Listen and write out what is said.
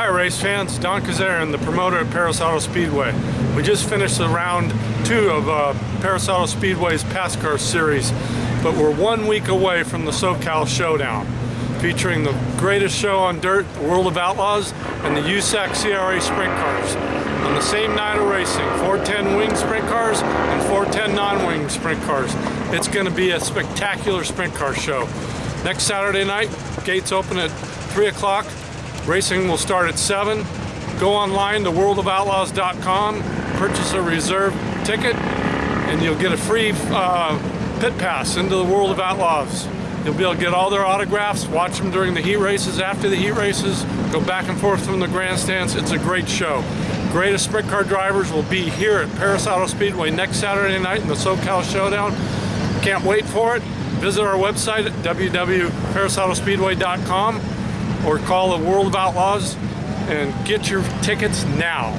there, race fans. Don Kazarian, the promoter at Perris Auto Speedway. We just finished the round two of uh, Perris Auto Speedway's Car Series, but we're one week away from the SoCal Showdown, featuring the greatest show on dirt, the World of Outlaws, and the USAC CRA Sprint Cars. On the same night of racing, 410 wing sprint cars and 410 non-wing sprint cars. It's going to be a spectacular sprint car show. Next Saturday night, gates open at 3 o'clock. Racing will start at 7. Go online to worldofoutlaws.com, purchase a reserve ticket, and you'll get a free uh, pit pass into the World of Outlaws. You'll be able to get all their autographs, watch them during the heat races, after the heat races, go back and forth from the grandstands. It's a great show. Greatest sprint car drivers will be here at Perris Auto Speedway next Saturday night in the SoCal Showdown. Can't wait for it. Visit our website at www.perrisautospeedway.com or call the World of Outlaws and get your tickets now.